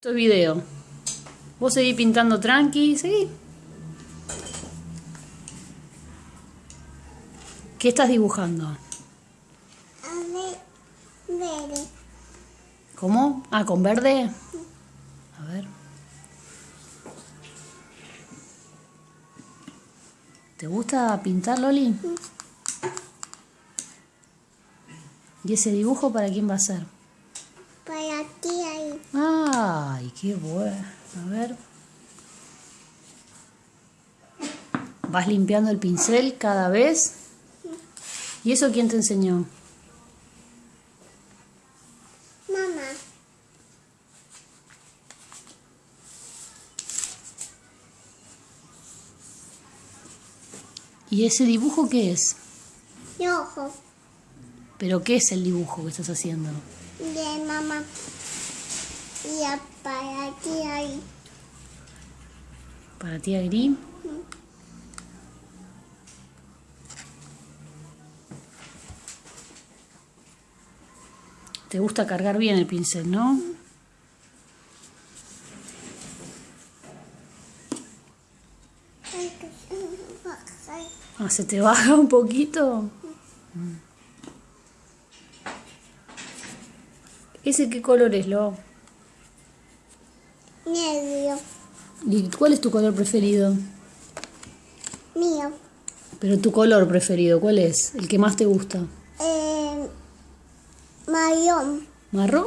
Esto es video. Vos seguís pintando tranqui, seguí. ¿Qué estás dibujando? A ver, verde. ¿Cómo? Ah, con verde. A ver. ¿Te gusta pintar, Loli? ¿Y ese dibujo para quién va a ser? Para ti ahí. Ay, qué bueno. A ver. ¿Vas limpiando el pincel cada vez? ¿Y eso quién te enseñó? Mamá. ¿Y ese dibujo qué es? Rojo. ¿Pero qué es el dibujo que estás haciendo? De mamá. Y a- para ti ahí. ¿Para ti, Agri? Te gusta cargar bien el pincel, ¿no? Ah, ¿se te baja un poquito? ¿Ese qué color es, Lo? Negro. ¿Y cuál es tu color preferido? Mío. Pero tu color preferido, ¿cuál es? El que más te gusta. Eh, marrón. ¿Marrón?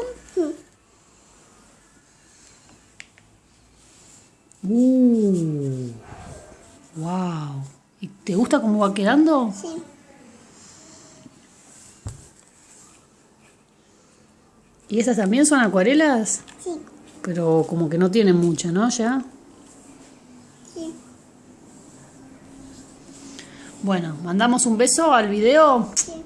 Uh, wow. ¿Y te gusta cómo va quedando? Sí. ¿Y esas también son acuarelas? Sí. Pero como que no tienen mucho, ¿no? Ya. Sí. Bueno, mandamos un beso al video. Sí.